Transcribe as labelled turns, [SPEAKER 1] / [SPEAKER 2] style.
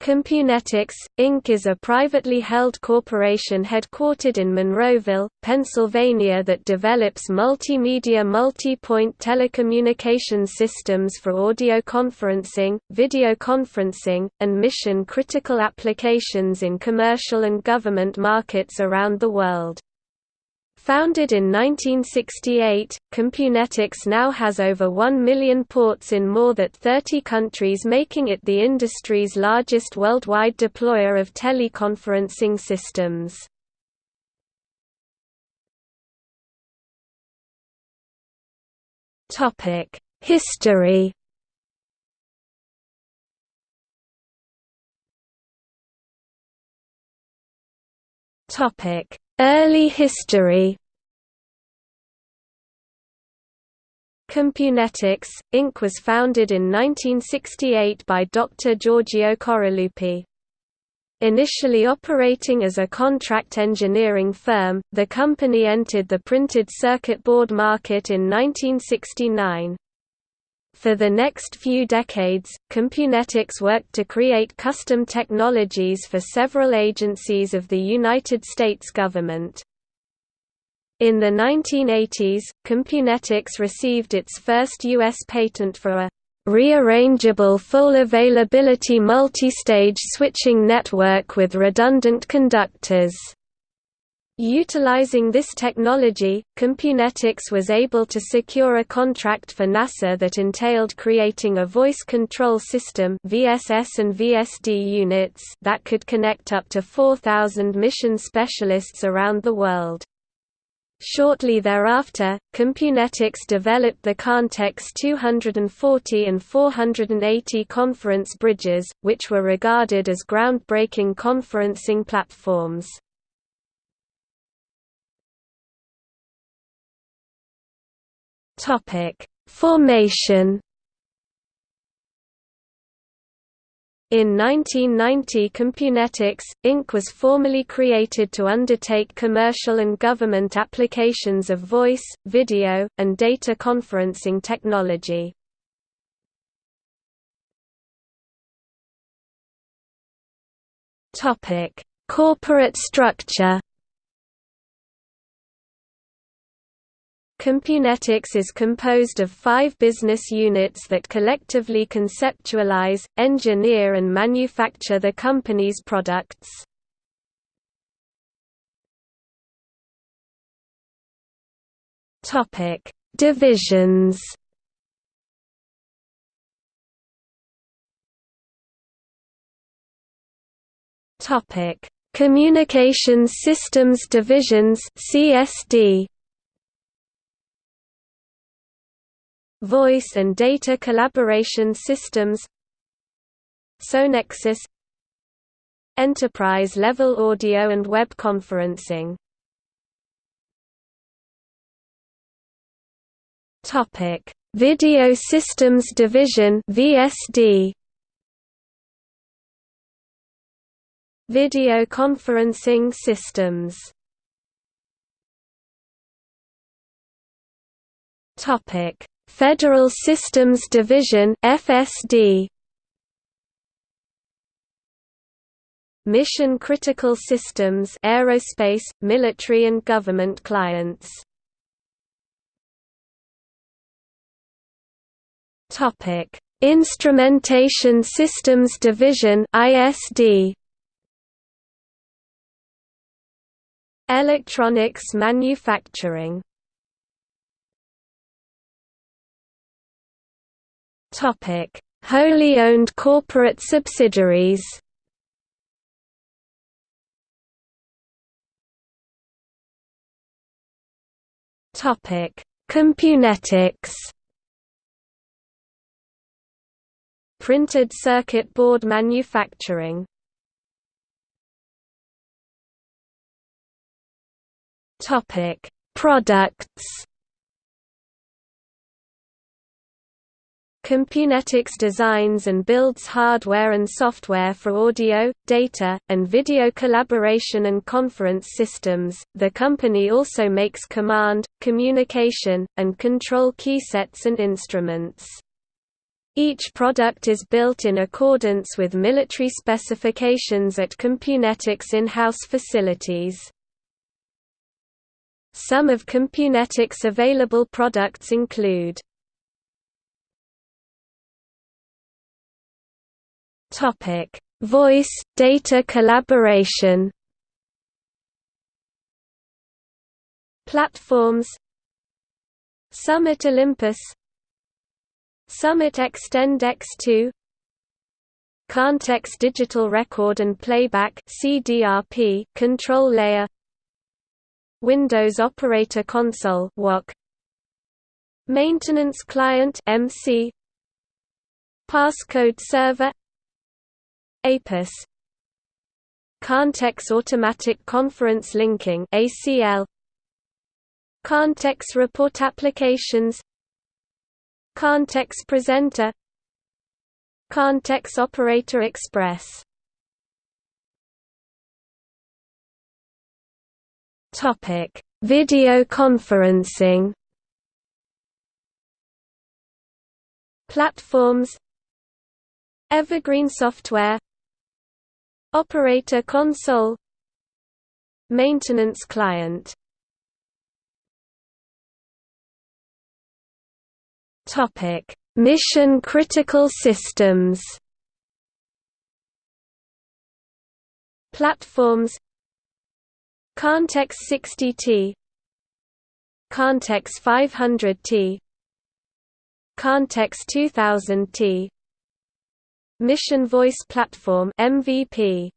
[SPEAKER 1] Compunetics, Inc. is a privately held corporation headquartered in Monroeville, Pennsylvania that develops multimedia multi-point telecommunications systems for audio conferencing, video conferencing, and mission-critical applications in commercial and government markets around the world. Founded in 1968, Compunetics now has over 1 million ports in more than 30 countries making it the industry's largest worldwide deployer of teleconferencing systems. History Early history Compunetics, Inc. was founded in 1968 by Dr. Giorgio Coraluppi. Initially operating as a contract engineering firm, the company entered the printed circuit board market in 1969. For the next few decades, Compunetics worked to create custom technologies for several agencies of the United States government. In the 1980s, Compunetics received its first U.S. patent for a rearrangeable full availability multistage switching network with redundant conductors. Utilizing this technology, Compunetics was able to secure a contract for NASA that entailed creating a voice control system VSS and VSD units that could connect up to 4,000 mission specialists around the world. Shortly thereafter, Compunetics developed the Contex 240 and 480 conference bridges, which were regarded as groundbreaking conferencing platforms. Formation In 1990 Compunetics, Inc. was formally created to undertake commercial and government applications of voice, video, and data conferencing technology. Corporate structure Compunetics is composed of five business units that collectively conceptualize, engineer and manufacture the company's products. Divisions Communications Systems Divisions CSD Voice and Data Collaboration Systems Sonexus Enterprise-level audio and web conferencing. Video Systems Division VSD Video conferencing systems. Topic Federal Systems Division FSD Mission Critical Systems aerospace, military and government clients. Topic Instrumentation Systems Division ISD Electronics manufacturing Wholly owned corporate subsidiaries. Topic: Compunetics. Printed circuit board manufacturing. Topic: Products. Compunetics designs and builds hardware and software for audio, data, and video collaboration and conference systems. The company also makes command, communication, and control keysets and instruments. Each product is built in accordance with military specifications at Compunetics in-house facilities. Some of Compunetics' available products include Voice – data collaboration Platforms Summit Olympus Summit Extend X2 Contex Digital Record and Playback CDRP control layer Windows Operator Console WOC Maintenance Client MC Passcode Server APIS. Contex Automatic Conference Linking ACL Contex Report Applications. Contex Presenter. Contex Operator Express. Topic: Video conferencing. Platforms. Evergreen Software Operator Console. Maintenance Client. Topic: Mission critical systems. Platforms. Contex 60T Contex 500T Contex 2000T Mission Voice Platform MVP